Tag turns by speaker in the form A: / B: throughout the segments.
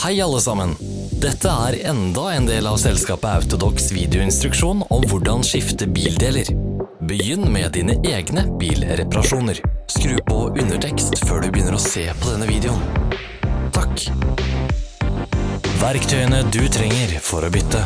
A: Hei alle sammen! Dette er enda en del av selskapet Autodox videoinstruksjon om hvordan skifte bildeler. Begynn med dine egne bilreparasjoner. Skru på undertekst før du begynner å se på denne videoen. Takk! Verktøyene du trenger for å bytte.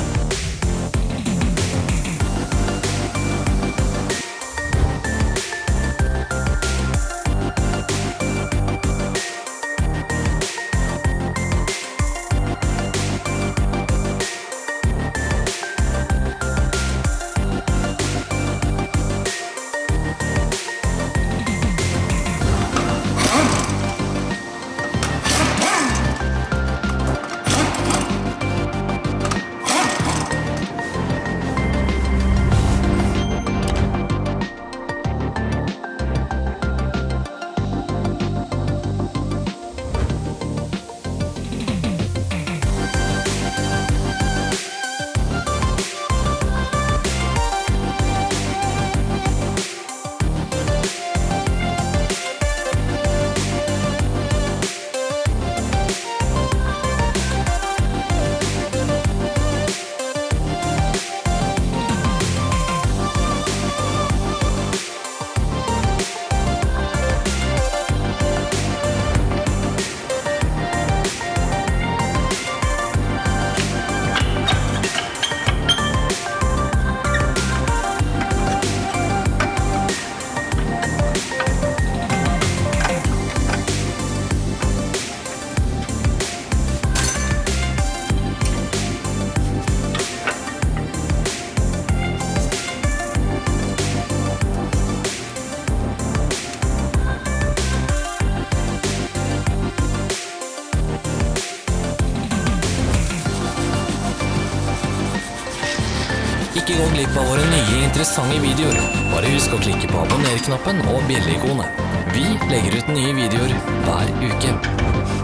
A: Ikke gå glipp av våre nye interessante videoer. Bare husk å klikke på abonner-knappen og bjelleikonet. Vi legger ut nye videoer hver uke.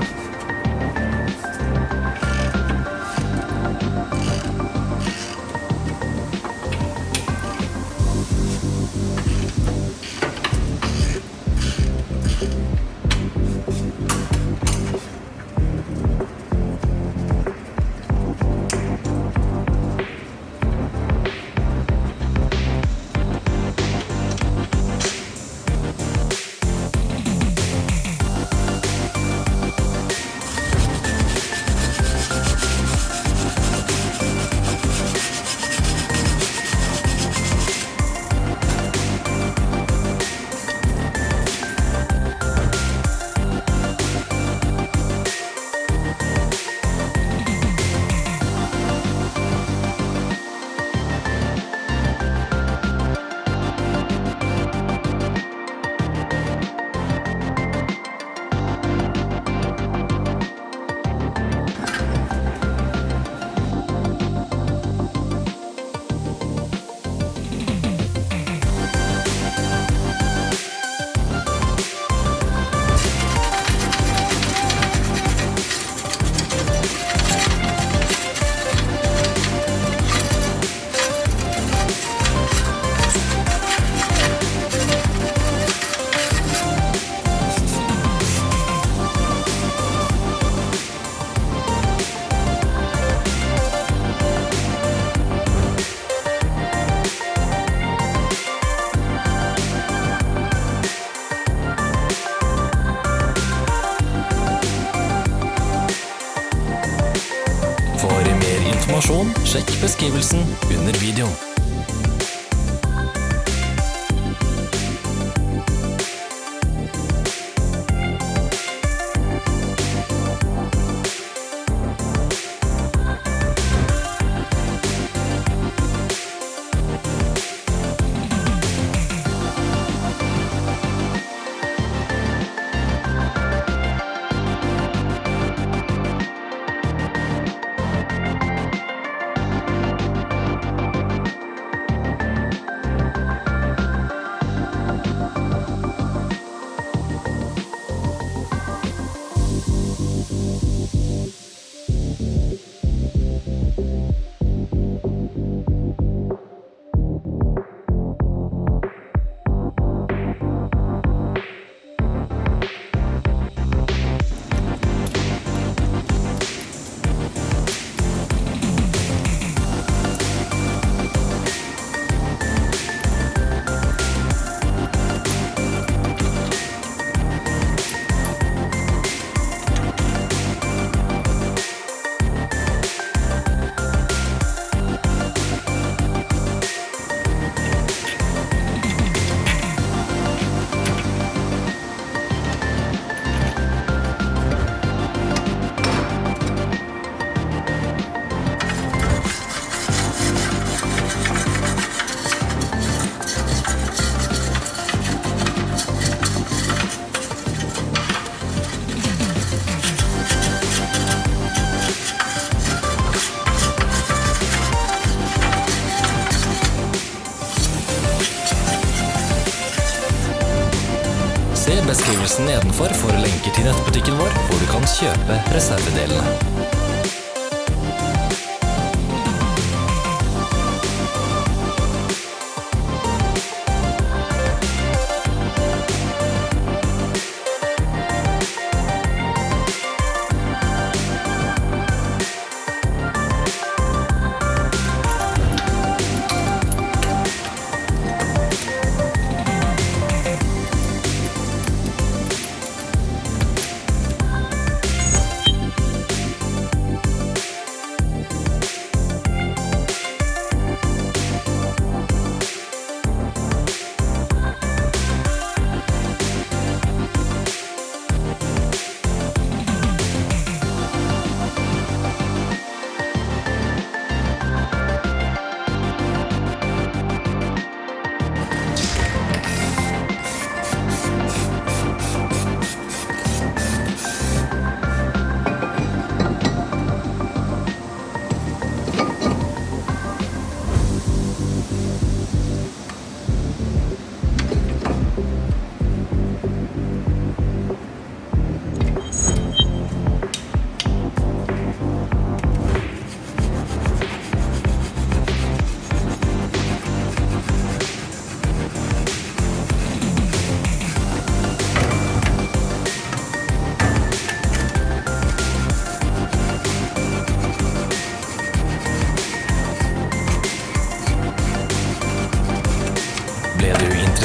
A: Sjekk beskrivelsen under videoen. Beskrivelsen nedenfor får lenker til nettbutikken vår, hvor du kan kjøpe reservedelene.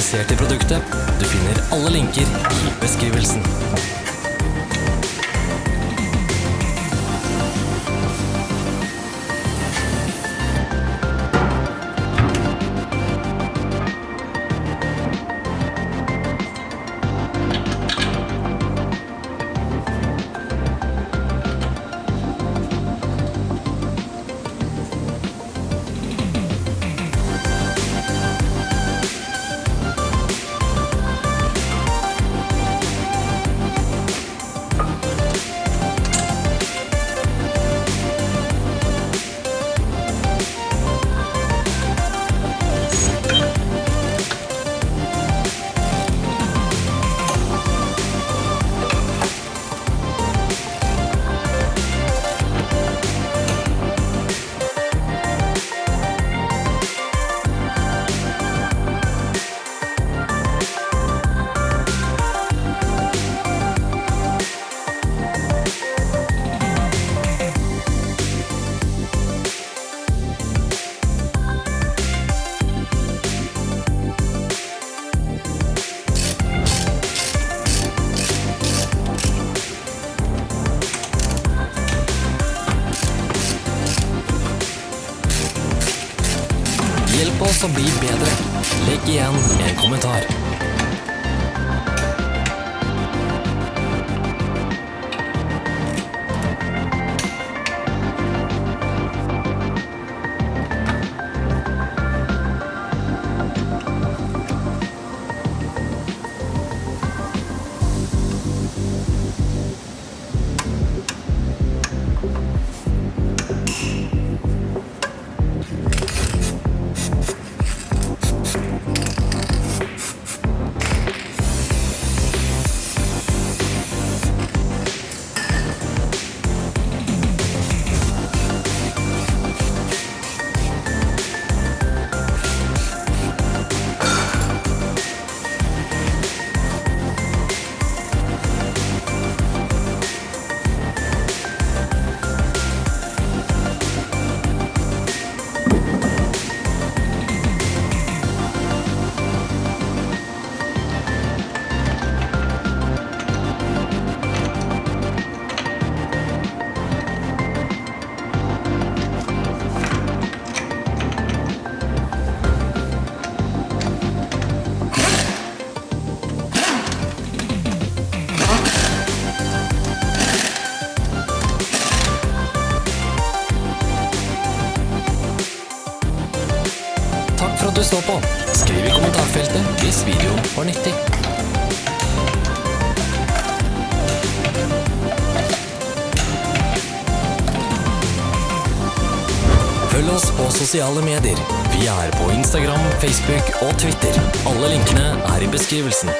A: Interessert i produktet? Du finner alle linker i beskrivelsen. Hjelp oss å bli bedre. Legg igjen en kommentar. Så på. Skriv i kommentarfeltet hvis videoen var nyttig. Følg oss på sosiale medier. Vi er på Instagram, Facebook og Twitter. Alle linkene er i beskrivelsen.